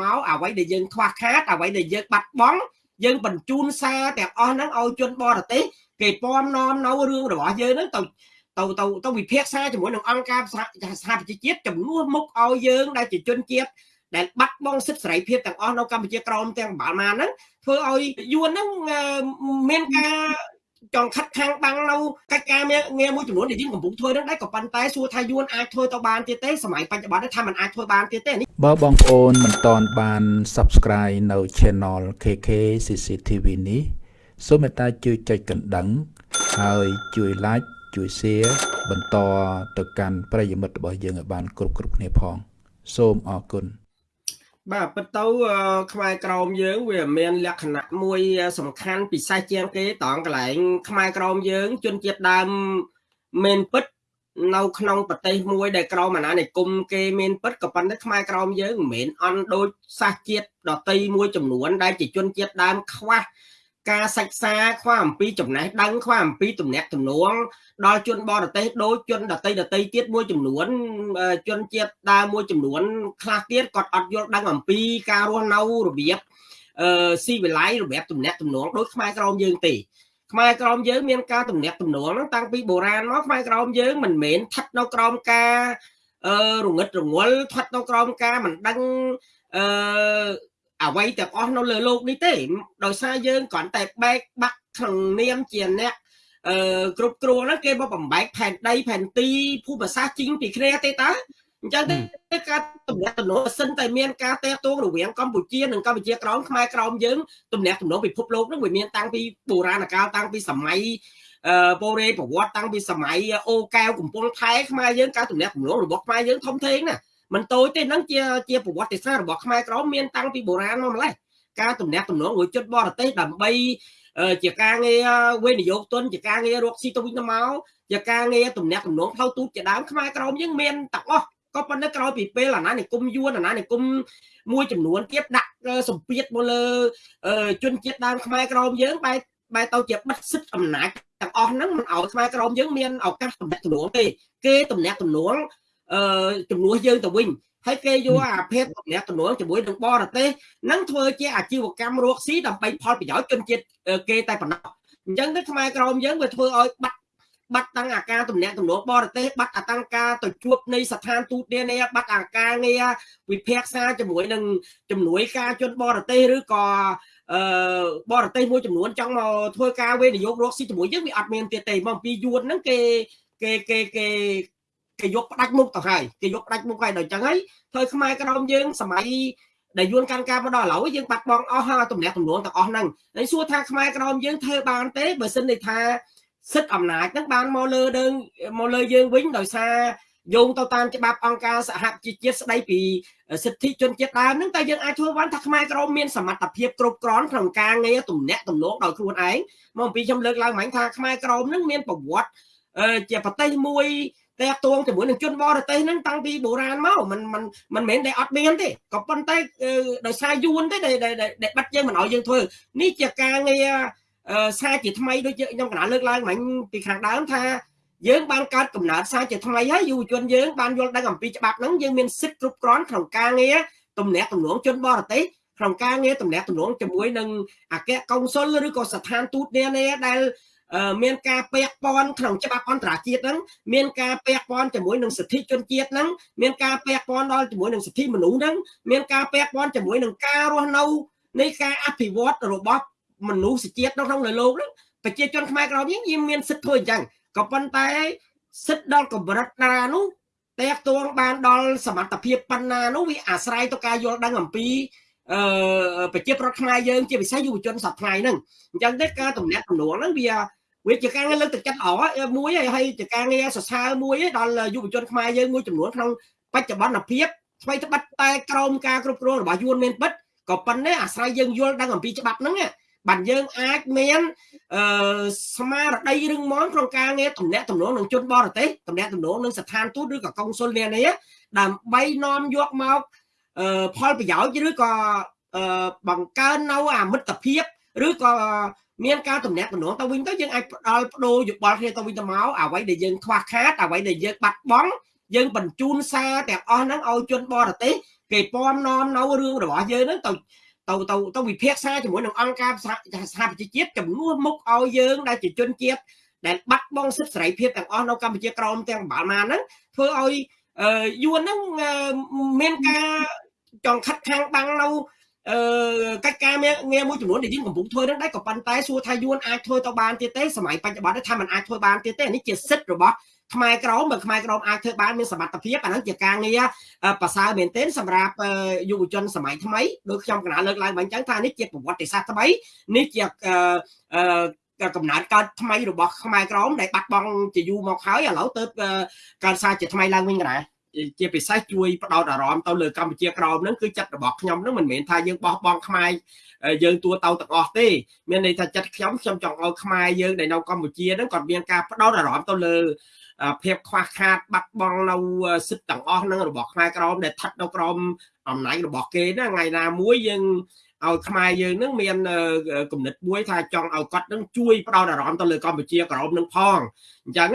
មកអ្វីដែលយើងខ្វះខាតអ្វីដែលយើងបាត់បង់យើងបញ្ជូនសារទាំងអស់ហ្នឹងឲ្យជនបរទេសគេពំនាំនៅរឿងរបស់យើងហ្នឹងទៅទៅទៅទៅវិភាគសាជាមួយនឹងអង្គការសហប្រជាជាតិចំនួនមុខឲ្យយើងដែលជាជនជាតិដែលបាត់បង់សិទ្ធិសេរីភាពទាំងអស់នៅកម្ពុជាក្រមទាំងប្រហែលហ្នឹងធ្វើឲ្យយួនហ្នឹងមានការ ចង់ខិតខាំងបាំងនៅកិច្ចការងារមួយចំនួនដែលយើងកំពុងធ្វើនឹងដែរក៏ប៉ុន្តែសួរថាយួនអាចធ្វើទៅបានទៀតទេសម័យបច្ចុប្បន្នថាมันអាចធ្វើបានទៀតទេបើបងប្អូនមិនតន់បាន Subscribe នៅ Channel KK CCTV នេះសូមមេត្តាជួយចុចកណ្ដឹង ហើយជួយ Like ជួយ Share បន្តទៅកាន់ប្រិយមិត្តរបស់យើងឲ្យបានគ្រប់គ្រប់គ្នាផង សូមអរគុណ បាទពិតទៅខ្មែរក្រមយើងវាមានលក្ខណៈមួយសំខាន់ពិសេសជាងគេតងកន្លែងខ្មែរក្រមយើងជនជាតិដើមមានពិតនៅក្នុងប្រទេសមួយដែលក្រមអាណានិគមគេមានពិតក៏ប៉ុន្តែខ្មែរក្រមយើងមិនមែនអន់ដូចសាសជាតិដតីមួយចំនួនដែលជាជនជាតិដើមខ្វះ ការសិក្សាខ្វះអំពីចំណេះដឹងខ្វះអំពីទំនាក់ទំនងដល់ជនបរទេសដូចជនដតីដតីទៀតមួយចំនួនជនជាតិដើមមួយចំនួនខ្លះទៀតគាត់អត់យល់ដឹងអំពីការរស់នៅរបៀបអឺស៊ីវិល័យរបៀបទំនាក់ទំនងដូចខ្មែរក្រមយើងទេខ្មែរក្រមយើងមានការទំនាក់ទំនងហ្នឹងតាំងពីបុរាណមកខ្មែរក្រមយើងមិនមែនស្ថិតនៅក្រោមការអឺរងឹតរងល់ស្ថិតនៅក្រោមការមិនដឹងអឺ អ្វីទាំងអស់នៅលើโลกនេះទេដោយសារយើងគ្រាន់តែបែកបាក់ក្នុងនាមជាអ្នកអឺគ្រប់គ្រងហ្នឹងគេមកបំបែកផែនដីផែនទីភូមិសាស្ត្រជីងពីគ្នាទេតើអញ្ចឹងទេការទំនាក់ទំនងសិនតែមានការតេតងរវាងកម្ពុជានិងកម្ពុជាក្រោមខ្មែរក្រោមយើងទំនាក់ទំនងពិភពលោកហ្នឹងវាមានតាំងពីបុរាណកាលតាំងពីសម័យអឺបូរេប្រវត្តិតាំងពីសម័យអូកែវកំពង់ថែខ្មែរយើងការទំនាក់ទំនងរបស់ខ្មែរយើងធំធេងណា មិនតូចទេហ្នឹងជាជាប្រវត្តិសាស្ត្ររបស់ខ្មែរក្រមមានតាំងពីបុរាណមកម្លេះការទំនាក់ទំនងមួយចិត្តបរទេសដើម្បីជាការងារវិនិយោគទុនជាការងាររកស៊ីទៅវិញទៅមកជាការងារទំនាក់ទំនងផ្លូវទូតជាដើមខ្មែរក្រមយើងមានទាំងអស់ក៏ប៉ុន្តែក្រោយពីពេលអាណានិគមយួនអាណានិគមមួយចំនួនទៀតដាក់សម្ពាធមកលើជនជាតិដើមខ្មែរក្រមយើងបែរបែរទៅជាបិទសិទ្ធិអំណាចទាំងអស់ហ្នឹងមិនឲ្យខ្មែរក្រមយើងមានឱកាសទំនាក់ទំនងទេគេទំនាក់ទំនង អឺជំនួសយើងទៅវិញហើយគេយកអាភេទទំនាក់ទំនងជាមួយនឹងបរទេសនឹងធ្វើជាអាជីវកម្មរកស៊ីដើម្បីផលប្រយោជន៍ជនជាតិគេតែប៉ុណ្ណោះអញ្ចឹងទៅខ្មែរក្រមយើងវាធ្វើឲ្យបាត់បាត់តាំងអាការទំនាក់ទំនងបរទេសបាត់អាតាំងការទៅជួបនៃស្ថានទូតនានាបាត់អាការងារវិភាគសាជាមួយនឹងជំនួយការជនបរទេសឬក៏អឺបរទេសមួយចំនួនចង់មកធ្វើការវិនិយោគរកស៊ីជាមួយយើងវាអត់មានទៀតទេមកពីយួនហ្នឹងគេគេគេគេ គេយកផ្ដាច់មុខទៅហើយគេយកផ្ដាច់មុខហើយដល់អញ្ចឹងហើយធ្វើខ្មែរក្រមយើងសម័យដែលយួនកាន់ការមកដល់ឥឡូវយើងបាត់បង់អស់ហើយទំនាក់ទំនងទាំងអស់ហ្នឹងហើយសួរថាខ្មែរក្រមយើងធ្វើបានទេបើសិនន័យថាសិទ្ធិអំណាចហ្នឹងបានមកលើយើងមកលើយើងវិញដោយសារយោងទៅតាមច្បាប់អង្គការសហជីវជាតិស្ដីពីសិទ្ធិជនជាតិដើមហ្នឹងតែយើងអាចធ្វើបានថាខ្មែរក្រមមានសមត្ថភាពគ្រប់គ្រាន់ក្នុងការងារទំនាក់ទំនងដោយខ្លួនឯងមកអំពីខ្ញុំលើកឡើងមិញថាខ្មែរក្រមហ្នឹងមានប្រវត្តិជាប្រទេសមួយ តែតួងជាមួយនឹងជនបរទេសហ្នឹងតាំងពីបុរាណមកมันมันมันមិនមែនតែអត់មានទេក៏ប៉ុន្តែដោយសារយួនទេដែលដែលបាត់យើងមិនឲ្យយើងធ្វើនេះជាការងារសារជាថ្មីដូចខ្ញុំកណ្ដាលលើកឡើងមិញពីខាងដើមថាយើងបានកើតកំណើតសារជាថ្មីហើយយុវជនយើងបានយល់ដឹងអំពីច្បាប់ហ្នឹងយើងមានសិទ្ធិគ្រប់គ្រាន់ក្នុងការងារទំនាក់ទំនងជនបរទេសក្នុងការងារទំនាក់ទំនងជាមួយនឹងអគ្គកុងស៊ុលឬក៏ស្ថានទូតនានាដែល មានការពាក់ព័ន្ធក្នុងច្បាប់អន្តរជាតិហ្នឹងមានការពាក់ព័ន្ធជាមួយនឹងសិទ្ធិជនជាតិហ្នឹងមានការពាក់ព័ន្ធដល់ជាមួយនឹងសិទ្ធិមនុស្សហ្នឹងមានការពាក់ព័ន្ធជាមួយនឹងការរស់នៅនៃការអភិវឌ្ឍរបស់មនុស្សជាតិនៅក្នុងលោកហ្នឹងប្រជាជនខ្មែរក្រមយើងមានសិទ្ធិធ្វើអញ្ចឹងក៏ប៉ុន្តែសិទ្ធិដល់កម្រិតណានោះតេតួងបានដល់សមត្ថភាពប៉ុណ្ណានោះវាអាស្រ័យទៅការយល់ដឹងអំពីអឺប្រជាប្រដ្ឋខ្មែរយើងជាពិសេសយុវជនសប្តាហ៍ថ្ងៃហ្នឹងអញ្ចឹងទេការតំណាក់តំណងហ្នឹងវា វាជាការងារលើកទឹកចិត្តល្អមួយហើយជាការងារសរសើរមួយដល់យុវជនខ្មែរយើងមួយចំនួនក្នុងបច្ចុប្បន្នភាពស្វ័យត្បិតតែក្រមការគ្រប់គ្រងរបស់យួនមានពិតក៏ប៉ុន្តែអាស្រ័យយើងយល់ដឹងអំពីច្បាប់ហ្នឹងបាទយើងអាចមានអឺស្មារតីរឹងមាំក្នុងការងារតំណាក់តំណងនឹងជនបរទេសតំណាក់តំណងនឹងស្ថានទូតឬក៏កុងស៊ុលនានាដើម្បីនាំយកមកអឺផលប្រយោជន៍ឬក៏អឺបង្កើននៅអាមិត្តភាពឬក៏ មានការតំណាក់តំណងទៅវិញទៅយើងអាចផ្ដល់បដូរយោបល់គ្នាទៅវិញទៅមកអ្វីដែលយើងខ្វះខាតអ្វីដែលយើងបាត់បង់យើងបញ្ជូនសារទាំងអស់ហ្នឹងឲ្យជនបរទេសគេពំនាំនៅរឿងរបស់យើងហ្នឹងទៅទៅទៅទៅវិភាគសាជាមួយនឹងអង្គការសហប្រជាជាតិជំនួសមុខឲ្យយើងដែលជាជនជាតិដែលបាត់បង់សិទ្ធិសេរីភាពទាំងអស់នៅកម្ពុជាក្រមទាំងប្រហែលហ្នឹងធ្វើឲ្យយួនហ្នឹងមានការចង់ខិតខាំងបាំងនៅ អឺកិច្ចការងារមួយចំនួនដែលយើងកំពុងធ្វើនឹងដែរក៏ប៉ុន្តែសួរថាយួនអាចធ្វើទៅបានទៀតទេសម័យបច្ចុប្បន្នថាมันអាចធ្វើបានទៀតទេនេះជាសិទ្ធិរបស់ខ្មែរក្រមបើខ្មែរក្រមអាចធ្វើបានមានសមត្ថភាពអាហ្នឹងជាការងារប្រសើរមែនទែនសម្រាប់យុវជនសម័យថ្មីដូចខ្ញុំកណាលើកឡើងវិញចឹងថានេះជាប្រវត្តិសាស្ត្រថ្មីនេះជាកំណើតកើតថ្មីរបស់ខ្មែរក្រមដែលបាត់បង់ជាយូរមកហើយឥឡូវទៅកើតសារជាថ្មីឡើងវិញកណា ជាពិសេសជួយផ្ដោតអារម្មណ៍ទៅលើកម្ពុជាក្រោមហ្នឹងគឺចិត្តរបស់ខ្ញុំហ្នឹងមិនមែនថាយើងបោះបង់ខ្មែរយើងទួទៅទាំងអស់ទេមានន័យថាចិត្តខ្ញុំខ្ញុំចង់ឲ្យខ្មែរយើងដែលនៅកម្ពុជាហ្នឹងគាត់មានការផ្ដោតអារម្មណ៍ទៅលើភាពខ្វះខាតបាត់បង់នៅសិទ្ធិទាំងអស់ហ្នឹងរបស់ខ្មែរក្រមដែលស្ថិតនៅក្រោមអំណាចរបស់គេណាថ្ងៃណាមួយយើងឲ្យខ្មែរយើងនឹងមានគំនិតមួយថាចង់ឲ្យគាត់នឹងជួយផ្ដោតអារម្មណ៍ទៅលើកម្ពុជាក្រមនឹងផងអញ្ចឹង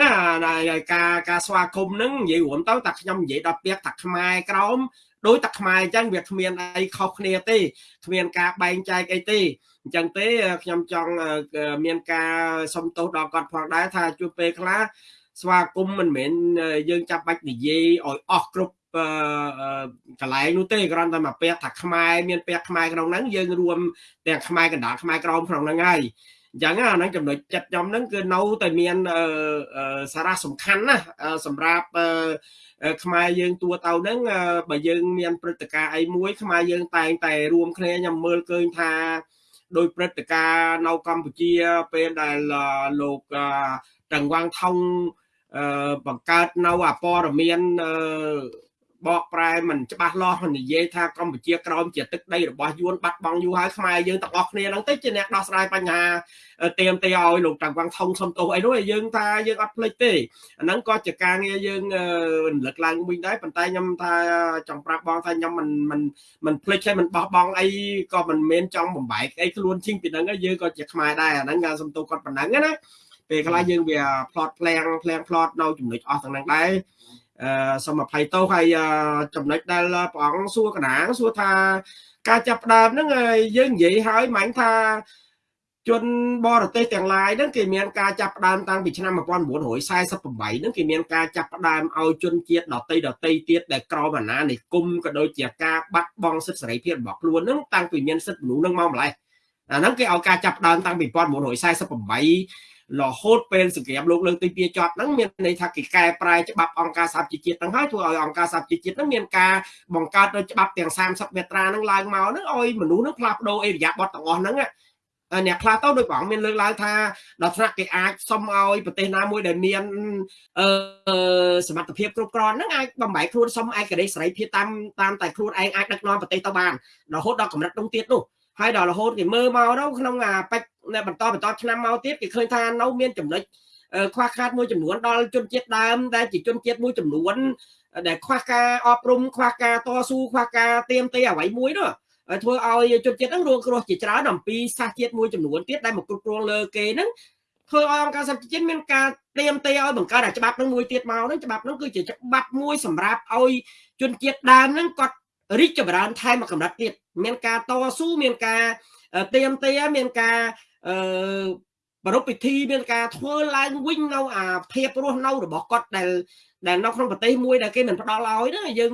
ការការស្វាគមន៍នឹងនិយាយរួមទៅតែខ្ញុំនិយាយដល់ពាក្យថាខ្មែរក្រម ដោយតែខ្មែរអញ្ចឹងវាគ្មានអីខុសគ្នាទេគ្មានការបែងចែកអីទេអញ្ចឹងទេខ្ញុំចង់មានការសុំទោសដល់គាត់ផងដែរថាជួបពេលខ្លះស្វាគមន៍មិនមែនយើងចាប់បាច់និយាយឲ្យអស់គ្រប់កន្លែងនោះទេគ្រាន់តែមកពាក់ថាខ្មែរមានពាក់ខ្មែរក្នុងហ្នឹងយើងរួមទាំងខ្មែរកណ្ដាលខ្មែរក្រមក្នុងហ្នឹងហើយ អញ្ចឹងអាហ្នឹងចំណុចចិត្តខ្ញុំហ្នឹងគឺនៅតែមានសារៈសំខាន់ណាសម្រាប់ខ្មែរយើងទួទៅហ្នឹងបើយើងមានព្រឹត្តិការណ៍អីមួយខ្មែរយើងតែងតែរួមគ្នាខ្ញុំមើលឃើញថាដោយព្រឹត្តិការណ៍នៅកម្ពុជាពេលដែលលោកតង្វាងថងបង្កើតនៅអព័រមាន បកប្រែមិនច្បាស់លាស់និយាយថាកម្ពុជាក្រោមជាទឹកដីរបស់យួនបាត់បង់យូរហើយខ្មែរយើងទាំងអស់គ្នាហ្នឹងទៅជាអ្នកដោះស្រាយបញ្ហាទៀមទីឲ្យលោកតាំងវាំងថងសំទោសអីនោះយើងថាយើងអត់ភ្លេចទេអាហ្នឹងក៏ជាការងារយើងរំលឹកឡើងវិញដែរប៉ុន្តែខ្ញុំថាចង់ប្រាប់បងថាខ្ញុំមិនមិនមិនភ្លេចហើយមិនបោះបង់អីក៏មិនមែនចង់បំបែកអីខ្លួនជិញពីហ្នឹងយើងក៏ជាខ្មែរដែរអាហ្នឹងការសំទោសគាត់ប៉ុណ្ណឹងណាពេលខ្លះយើងវា plot ផ្លាំងផ្លាំង plot នៅចំណុចអស់ទាំងហ្នឹងដែរអឺ សូមអភ័យទោសហើយចំណុចដែលព្រះអង្គសួរកណាសួរថា ការចាប់ផ្ដើមហ្នឹងយើងនិយាយហើយហ្មងថាជនបរទេសទាំងឡាយហ្នឹងគេមានការចាប់ផ្ដើមតាំងពីឆ្នាំ1948ហ្នឹងគេមានការចាប់ផ្ដើមឲ្យជនជាតិដតីដតីទៀតដែលក្រមអាណានិគមក៏ដូចជាការបាត់បង់សិទ្ធិសេរីភាពរបស់ខ្លួនហ្នឹងតាំងពីមានសិទ្ធិមនុស្សហ្នឹងមកម្លេះអាហ្នឹងគេឲ្យការចាប់ផ្ដើមតាំងពី1948 រហូតពេលសង្គ្រាមលោកលើកទី2ចប់ហ្នឹងមានន័យថាគេកែប្រែច្បាប់អង្គការសហជីវជាតិហ្នឹងហើយធ្វើឲ្យអង្គការសហជីវជាតិហ្នឹងមានការបង្កើតនៅច្បាប់ទាំង30មាត្រាហ្នឹងឡើងមកហ្នឹងឲ្យមនុស្សហ្នឹងផ្លាស់ប្ដូរអេរយាប័តទាំងអស់ហ្នឹងអ្នកខ្លះទៅដោយព្រះអង្គមានលើកឡើងថាដល់ថ្នាក់គេអាចសុំឲ្យប្រទេសណាមួយដែលមានអឺសមត្ថភាពគ្រប់គ្រាន់ហ្នឹងអាចបំបែកខ្លួនសុំឯករាជ្យសេរីភាពតាមតាមតែខ្លួនឯងអាចដឹកនាំប្រទេសទៅបានរហូតដល់កម្រិតនោះទៀតនោះហើយដល់រហូតគេមើលមកទៅក្នុងអាបច្ច បន្តបន្តឆ្នាំមកទៀតគេឃើញថានៅមានចំណុចខ្វះខាតមួយចំនួនដល់ជនជាតិដើមដែលជាជនជាតិមួយចំនួនដែលខ្វះការអប់រំខ្វះការតស៊ូខ្វះការទៀមទាអ្វីមួយនោះធ្វើឲ្យជនជាតិហ្នឹងរងគ្រោះជាច្រើនអំពីសាសជាតិមួយចំនួនទៀតដែលមកគ្រប់គ្រងលើគេហ្នឹងធ្វើឲ្យអង្គការសហជីវជាតិមានការទៀមទាឲ្យបង្កើតអាច្បាប់ហ្នឹងមួយទៀតមកហ្នឹងច្បាប់ហ្នឹងគឺជាច្បាប់មួយសម្រាប់ឲ្យជនជាតិដើមហ្នឹងគាត់រីកចម្រើនថែមមួយកម្រិតទៀតមានការតស៊ូមានការទៀមទាមានការ អឺប្រពៃពិធីមានការធ្វើឡើងវិញនៅអាភាពរស់នៅរបស់គាត់ដែលដែលនៅក្នុងប្រទេសមួយដែលគេមិនផ្ដល់ឲ្យណាយើង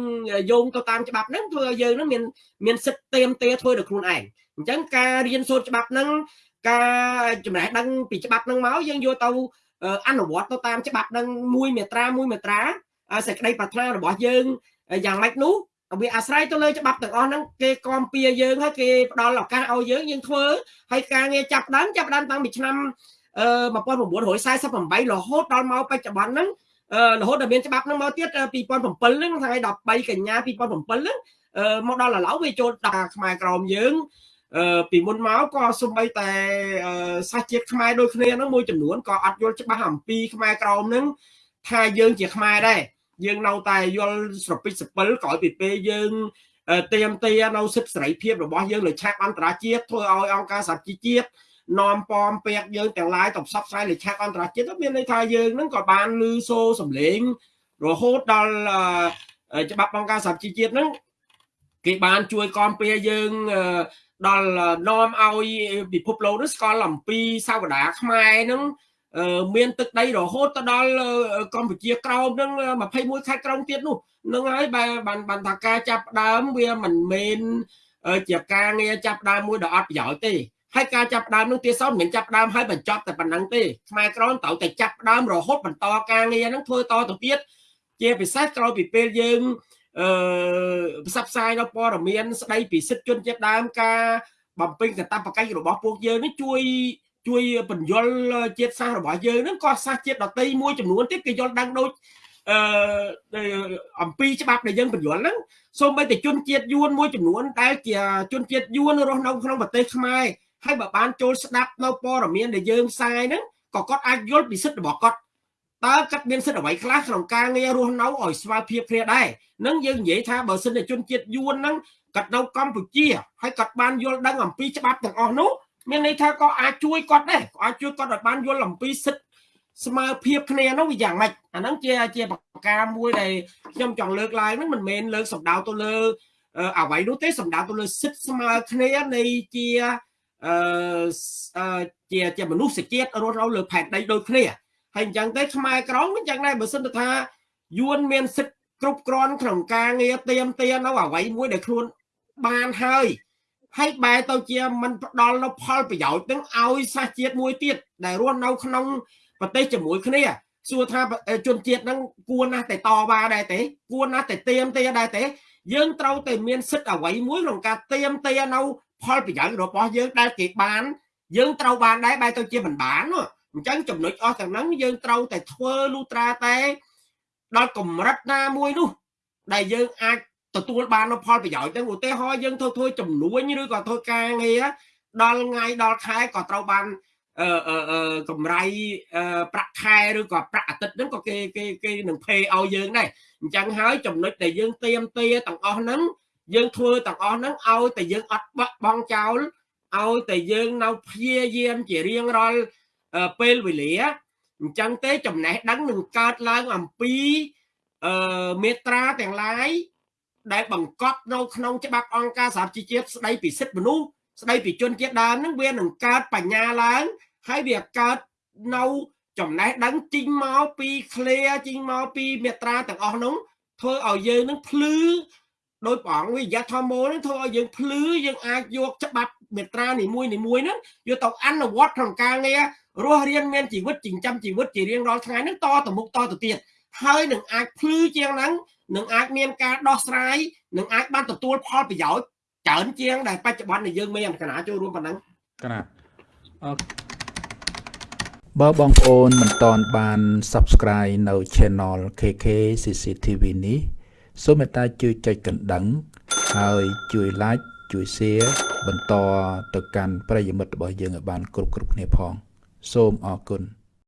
យោងទៅតាមច្បាប់ហ្នឹងធ្វើឲ្យយើងហ្នឹងមានមានសិទ្ធិទៀមទាធ្វើដោយខ្លួនឯងអញ្ចឹងការរៀនសូត្រច្បាប់ហ្នឹងការចំណេះដឹងពីច្បាប់ហ្នឹងមកយើងយកទៅអនុវត្តទៅតាមច្បាប់ហ្នឹងមួយមេត្រាមួយមេត្រាសេចក្តីប្រាថ្នារបស់យើងយ៉ាងម៉េចនោះ វាអាស្រ័យទៅលើច្បាប់ទាំងអស់ហ្នឹងគេគាំពៀយើងហើយគេផ្ដល់ឱកាសឲ្យយើងយើងធ្វើហើយការងារចាប់ដើមចាប់ដើមតាំងពីឆ្នាំអឺ1948រហូតដល់មកបច្ចុប្បន្នហ្នឹងរហូតដល់មានច្បាប់ហ្នឹងមកទៀត2007ហ្នឹងថ្ងៃ13កញ្ញា2007ហ្នឹងមកដល់ឥឡូវវាចូលដល់ខ្មែរក្រមយើងអឺពីមុនមកក៏សំបីតែសាសជាតិខ្មែរដូចគ្នាហ្នឹងមួយចំនួនក៏អត់យល់ច្បាស់អំពីខ្មែរក្រមហ្នឹងថាយើងជាខ្មែរដែរ យើងនៅតែយល់ស្រពិចសពិលក្រោយពីពេលយើងទៀមទានៅសិទ្ធិសេរីភាពរបស់យើងលើឆាកអន្តរជាតិធ្វើឲ្យអង្គការសហជីវជាតិនាំពំពាក់យើងទាំងឡាយទៅផ្សព្វផ្សាយលើឆាកអន្តរជាតិមានន័យថាយើងនឹងក៏បានលឺសូរសំឡេងរហូតដល់ច្បាប់អង្គការសហជីវជាតិហ្នឹងគេបានជួយគាំពៀយើងដល់នាំឲ្យពិភពលោកនេះស្គាល់អំពីសាវតាខ្មែរហ្នឹង មានទឹកដីរហូតទៅដល់កម្ពុជាក្រោមនឹង21ខេត្តក្រោមទៀតនោះនឹងហើយបានបានថាការចាប់ដើមវាមិនមែនជាការងារចាប់ដើមមួយដ៏អត់ប្រយោជន៍ទេហើយការចាប់ដើមនឹងទៀតសោតមិនមែនចាប់ដើមហើយបញ្ចប់តែប៉ុណ្្នឹងទេខ្មែរក្រមត្រូវតែចាប់ដើមរហូតបន្តការងារហ្នឹងធ្វើតទៅទៀតជាពិសេសក្រោយពីពេលយើងអឺផ្សព្វផ្សាយនៅព័ត៌មានស្ដីពីសិទ្ធិជនជាតិដើមការបំពេញកាតព្វកិច្ចរបស់ពួកយើងនេះជួយ ជួយបញ្យលជាតិសាសន៍របស់យើងហ្នឹងក៏សាសជាតិដតីមួយចំនួនទៀតគេយល់ដឹងដូចអឺអំពីច្បាប់ដែលយើងបញ្យលហ្នឹងសូម្បីតែជនជាតិយួនមួយចំនួនដែលជាជនជាតិយួនរស់នៅក្នុងប្រទេសខ្មែរហើយបើបានចូលស្ដាប់នៅព័ត៌មានដែលយើងផ្សាយហ្នឹងក៏គាត់អាចយល់ពីសិទ្ធិរបស់គាត់តើគាត់មានសិទ្ធិអ្វីខ្លះក្នុងការងាររស់នៅឲ្យស្មើភាពគ្នាដែរនឹងយើងនិយាយថាបើសិនជាជនជាតិយួនហ្នឹងគាត់នៅកម្ពុជាហើយគាត់បានយល់ដឹងអំពីច្បាប់ទាំងអស់នោះ មានន័យថាក៏អាចជួយគាត់ដែរក៏អាចជួយគាត់ឲ្យបានយល់អំពីសិទ្ធិស្មើភាពគ្នានោះវាយ៉ាងម៉េចអាហ្នឹងជាជាប្រការមួយដែលខ្ញុំចង់លើកឡើងហ្នឹងមិនមែនលើកសម្ដៅទៅលើអ្វីនោះទេសម្ដៅទៅលើសិទ្ធិស្មើគ្នានៃជាអឺជាជាមនុស្សជាតិរស់នៅលើផែនដីដូចគ្នាហើយអញ្ចឹងទៅខ្មែរក្រមអញ្ចឹងដែរបើសិនទៅថាយួនមានសិទ្ធិគ្រប់គ្រាន់ក្នុងការងារទៀមទានៅអ្វីមួយដែលខ្លួនបានហើយ ហើយបែរទៅជាมันផ្ដល់នៅផលប្រយោជន៍នឹងឲ្យសាសជាតិមួយទៀតដែលរស់នៅក្នុងប្រទេសជាមួយគ្នាសួរថាជនជាតិហ្នឹងគួរណាស់តែតវ៉ាដែរទេគួរណាស់តែទៀមទាដែរទេយើងត្រូវតែមានសិទ្ធិអ្វីមួយក្នុងការទៀមទានៅផលប្រយោជន៍របស់យើងដែលគេបានយើងត្រូវបានដែរបែរទៅជាមិនបានអញ្ចឹងចំណុចអស់ទាំងហ្នឹងយើងត្រូវតែធ្វើលូត្រាតែដល់កម្រិតណាមួយនោះដែលយើងអាច ទទួលបាននូវផលប្រយោជន៍ហ្នឹងឧទាហរណ៍យើងធ្វើធ្វើចំនួនឬក៏ធ្វើការងារដល់ថ្ងៃដល់ខែក៏ត្រូវបានអឺអឺកម្រៃប្រាក់ខែឬក៏ប្រាក់អាទិត្យហ្នឹងក៏គេគេគេនឹង pay ឲ្យយើងដែរអញ្ចឹងហើយចំណុចដែលយើងទៀមទាទាំងអស់ហ្នឹងយើងធ្វើទាំងអស់ហ្នឹងឲ្យតែយើងអត់បាក់បង់ចោលឲ្យតែយើងនៅព្យាយាមជារៀងរាល់ពេលវេលាអញ្ចឹងទេចំណេះដឹងនឹងកើតឡើងអំពីអឺមេត្រាទាំងឡាយ ដែលបង្កប់នៅក្នុងច្បាប់អង្គការសហជីវជាតិស្ដីពីសិទ្ធិមនុស្សស្ដីពីជនជាតិដើមហ្នឹងវានឹងកើតបញ្ញាឡើងហើយវាកើតនៅចំណេះដឹងជីងមកពីឃ្លាជីងមកពីមេត្រាទាំងអស់នោះធ្វើឲ្យយើងនឹងភ្លឺដោយព្រះអង្គវិយធម្មោនឹងធ្វើឲ្យយើងភ្លឺយើងអាចយកច្បាប់មេត្រានីមួយនីមួយហ្នឹងយកទៅអនុវត្តក្នុងការងាររស់រៀនមានជីវិតចិញ្ចឹមជីវិតជារៀងរាល់ថ្ងៃហ្នឹងតទៅមុខតទៅទៀត ហើយនឹងអាចភ្លឺជាងហ្នឹងនឹងអាចមានការដោះស្រាយនឹងអាចបានទទួលផលប្រយោជន៍ច្រើនជាងដែលបច្ចុប្បន្នដែលយើងមានកណាចូលរួមប៉ុណ្ណឹងកណាបើបងប្អូនមិនតន់បាន Subscribe នៅ Channel KK CCTV នេះសូមមេត្តាជួយចុចកណ្ដឹង ហើយជួយ Like ជួយ Share បន្តទៅកាន់ប្រិយមិត្តរបស់យើងឲ្យបាន គ្រប់គ្រប់គ្នាផង សូមអរគុណ